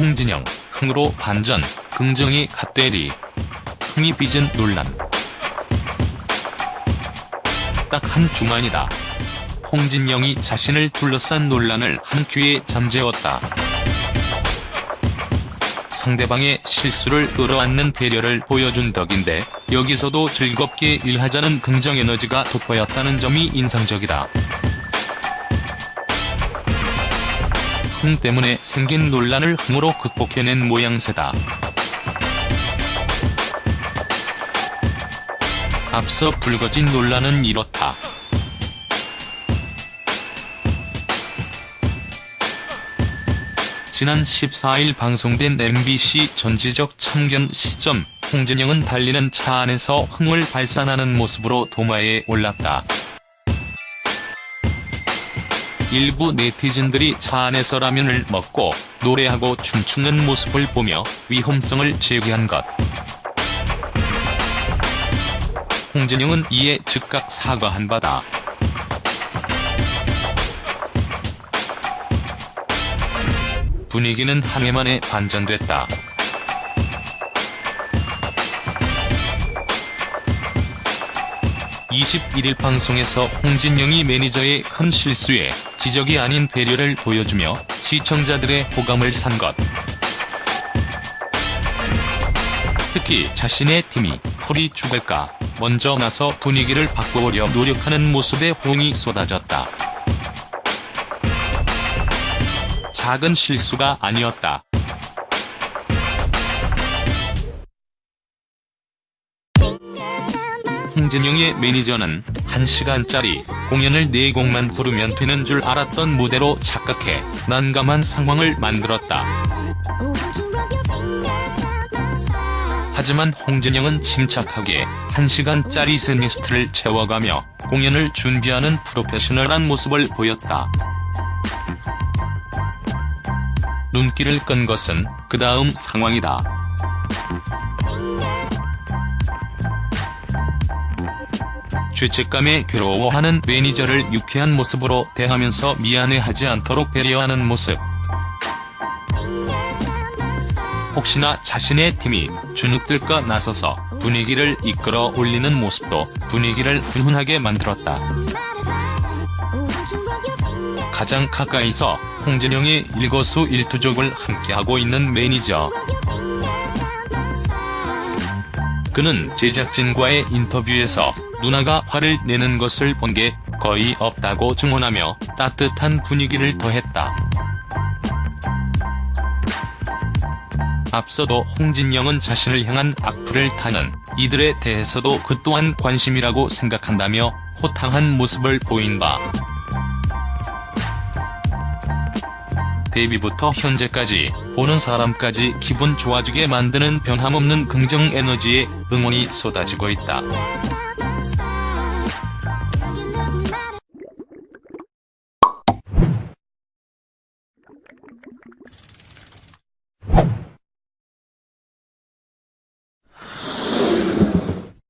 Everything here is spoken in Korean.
홍진영, 흥으로 반전, 긍정이 갓대리. 흥이 빚은 논란. 딱 한 주만이다. 홍진영이 자신을 둘러싼 논란을 한 큐에 잠재웠다. 상대방의 실수를 끌어안는 배려를 보여준 덕인데 여기서도 즐겁게 일하자는 긍정 에너지가 돋보였다는 점이 인상적이다. 흥 때문에 생긴 논란을 흥으로 극복해낸 모양새다. 앞서 불거진 논란은 이렇다. 지난 14일 방송된 MBC 전지적 참견 시점, 홍진영은 달리는 차 안에서 흥을 발산하는 모습으로 도마에 올랐다. 일부 네티즌들이 차 안에서 라면을 먹고 노래하고 춤추는 모습을 보며 위험성을 제기한 것. 홍진영은 이에 즉각 사과한 바다. 분위기는 한 해 만에 반전됐다. (21일) 방송에서 홍진영이 매니저의 큰 실수에 지적이 아닌 배려를 보여주며 시청자들의 호감을 산 것. 특히 자신의 팀이 풀이 죽을까 먼저 나서 분위기를 바꿔보려 노력하는 모습에 호응이 쏟아졌다. 작은 실수가 아니었다. 홍진영의 매니저는 1시간짜리 공연을 4곡만 부르면 되는 줄 알았던 무대로 착각해 난감한 상황을 만들었다. 하지만 홍진영은 침착하게 1시간짜리 셋리스트를 채워가며 공연을 준비하는 프로페셔널한 모습을 보였다. 눈길을 끈 것은 그 다음 상황이다. 죄책감에 괴로워하는 매니저를 유쾌한 모습으로 대하면서 미안해하지 않도록 배려하는 모습. 혹시나 자신의 팀이 주눅들까 나서서 분위기를 이끌어 올리는 모습도 분위기를 훈훈하게 만들었다. 가장 가까이서 홍진영의 일거수 일투족을 함께하고 있는 매니저. 그는 제작진과의 인터뷰에서 누나가 화를 내는 것을 본 게 거의 없다고 증언하며 따뜻한 분위기를 더했다. 앞서도 홍진영은 자신을 향한 악플을 타는 이들에 대해서도 그 또한 관심이라고 생각한다며 호탕한 모습을 보인 바 데뷔부터 현재까지 보는 사람까지 기분 좋아지게 만드는 변함없는 긍정 에너지에 응원이 쏟아지고 있다.